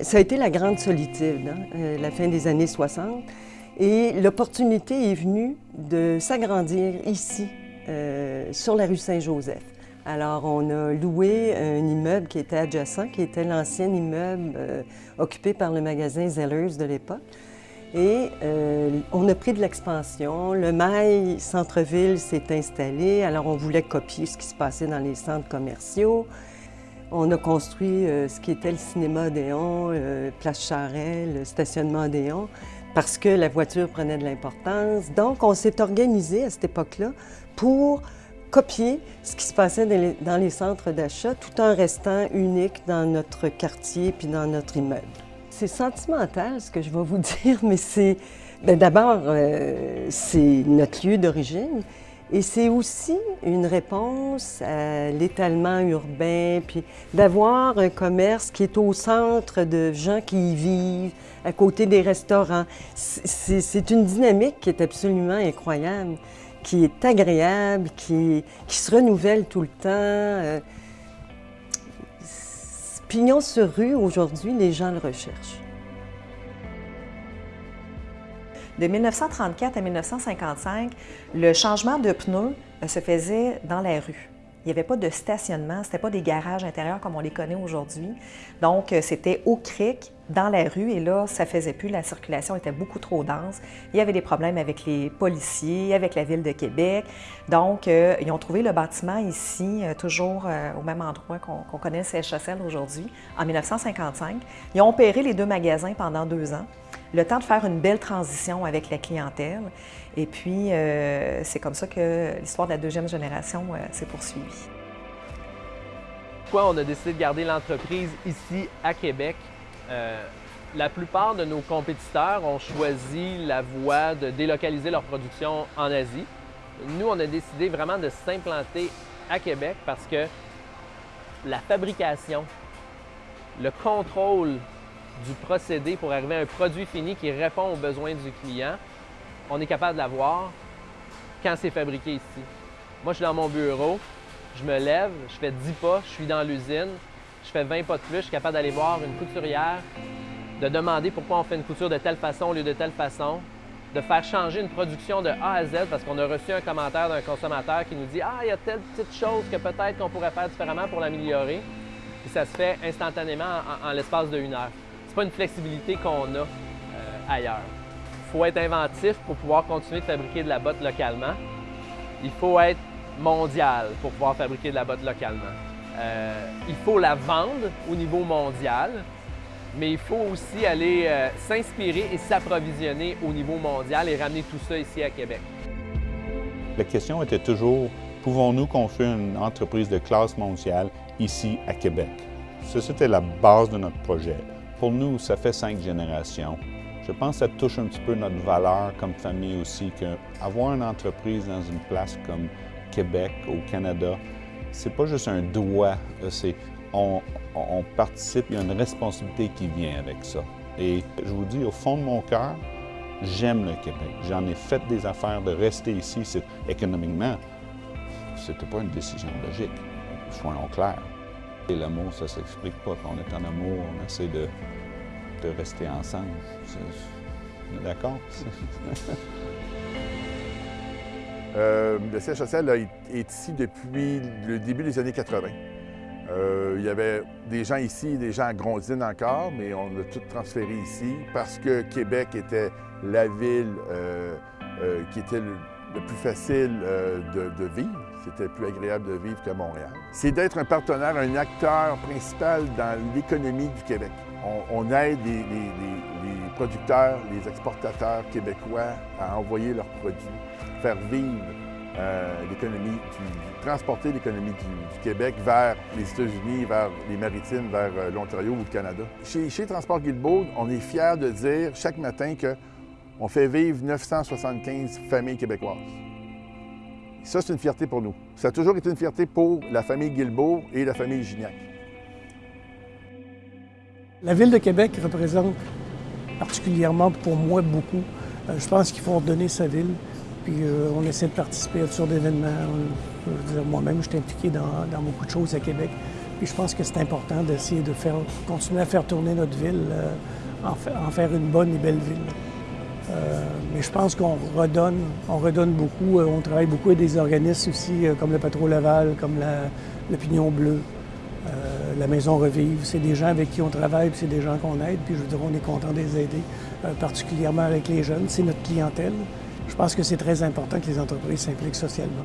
Ça a été la grande solitude, hein, euh, la fin des années 60. Et l'opportunité est venue de s'agrandir ici, euh, sur la rue Saint-Joseph. Alors, on a loué un immeuble qui était adjacent, qui était l'ancien immeuble euh, occupé par le magasin Zellers de l'époque. Et on a pris de l'expansion. Le mail centre-ville s'est installé. Alors, on voulait copier ce qui se passait dans les centres commerciaux. On a construit euh, ce qui était le cinéma Odéon, Place Charret, le stationnement Odéon, parce que la voiture prenait de l'importance. Donc, on s'est organisé à cette époque-là pour copier ce qui se passait dans les, centres d'achat tout en restant unique dans notre quartier puis dans notre immeuble. C'est sentimental ce que je vais vous dire, mais c'est ben, d'abord euh, c'est notre lieu d'origine et c'est aussi une réponse à l'étalement urbain puis d'avoir un commerce qui est au centre de gens qui y vivent, à côté des restaurants. C'est une dynamique qui est absolument incroyable qui est agréable, qui, se renouvelle tout le temps. Euh, pignon sur rue, aujourd'hui, les gens le recherchent. De 1934 à 1955, le changement de pneus euh, se faisait dans la rue. Il n'y avait pas de stationnement, ce n'était pas des garages intérieurs comme on les connaît aujourd'hui. Donc, euh, c'était au cric, dans la rue, et là, ça faisait plus, la circulation était beaucoup trop dense. Il y avait des problèmes avec les policiers, avec la Ville de Québec. Donc, euh, ils ont trouvé le bâtiment ici, toujours au même endroit qu'on connaît le CHSL aujourd'hui, en 1955. Ils ont opéré les deux magasins pendant deux ans le temps de faire une belle transition avec la clientèle. Et puis, euh, c'est comme ça que l'histoire de la deuxième génération euh, s'est poursuivie. Pourquoi on a décidé de garder l'entreprise ici à Québec? Euh, la plupart de nos compétiteurs ont choisi la voie de délocaliser leur production en Asie. Nous, on a décidé vraiment de s'implanter à Québec parce que la fabrication, le contrôle du procédé pour arriver à un produit fini qui répond aux besoins du client, on est capable de l'avoir quand c'est fabriqué ici. Moi, je suis dans mon bureau, je me lève, je fais 10 pas, je suis dans l'usine, je fais 20 pas de plus, je suis capable d'aller voir une couturière, de demander pourquoi on fait une couture de telle façon au lieu de telle façon, de faire changer une production de A à Z parce qu'on a reçu un commentaire d'un consommateur qui nous dit Ah, il y a telle petite chose que peut-être qu'on pourrait faire différemment pour l'améliorer. Puis ça se fait instantanément en, l'espace de une heure c'est pas une flexibilité qu'on a euh, ailleurs. Il faut être inventif pour pouvoir continuer de fabriquer de la botte localement. Il faut être mondial pour pouvoir fabriquer de la botte localement. Euh, il faut la vendre au niveau mondial, mais il faut aussi aller euh, s'inspirer et s'approvisionner au niveau mondial et ramener tout ça ici à Québec. La question était toujours, pouvons-nous construire une entreprise de classe mondiale ici à Québec? Ça, c'était la base de notre projet. Pour nous, ça fait cinq générations. Je pense que ça touche un petit peu notre valeur comme famille aussi, qu'avoir une entreprise dans une place comme Québec, au Canada, c'est pas juste un droit, c'est on, on, participe, il y a une responsabilité qui vient avec ça. Et je vous dis, au fond de mon cœur, j'aime le Québec. J'en ai fait des affaires de rester ici. Économiquement, c'était pas une décision logique, soyons clairs. L'amour, ça s'explique pas. Quand on est en amour, on essaie de, de rester ensemble. D'accord? euh, le CHSL est ici depuis le début des années 80. Euh, il y avait des gens ici, des gens à Grondine encore, mais on a tout transféré ici parce que Québec était la ville euh, qui était le, plus facile de, de vivre. C'était plus agréable de vivre que Montréal. C'est d'être un partenaire, un acteur principal dans l'économie du Québec. On, aide les, producteurs, les exportateurs québécois à envoyer leurs produits, faire vivre euh, l'économie, transporter l'économie du, Québec vers les États-Unis, vers les maritimes, vers euh, l'Ontario ou le Canada. Chez, chez Transport Guilbeault, on est fiers de dire chaque matin qu'on fait vivre 975 familles québécoises. Ça, c'est une fierté pour nous. Ça a toujours été une fierté pour la famille Guilbeault et la famille Gignac. La Ville de Québec représente particulièrement pour moi beaucoup. Euh, je pense qu'il faut redonner sa ville. Puis euh, on essaie de participer à toutes sortes d'événements. Moi-même, je suis impliqué dans, beaucoup de choses à Québec. Puis je pense que c'est important d'essayer de faire, continuer à faire tourner notre ville, en, en, faire une bonne et belle ville. Mais je pense qu'on redonne, on redonne beaucoup. on travaille beaucoup avec des organismes aussi, comme le Patro Laval, comme le Pignon Bleu. Euh, la maison Revive, c'est des gens avec qui on travaille, puis c'est des gens qu'on aide, puis je veux dire, on est content de les aider, euh, particulièrement avec les jeunes, c'est notre clientèle. Je pense que c'est très important que les entreprises s'impliquent socialement.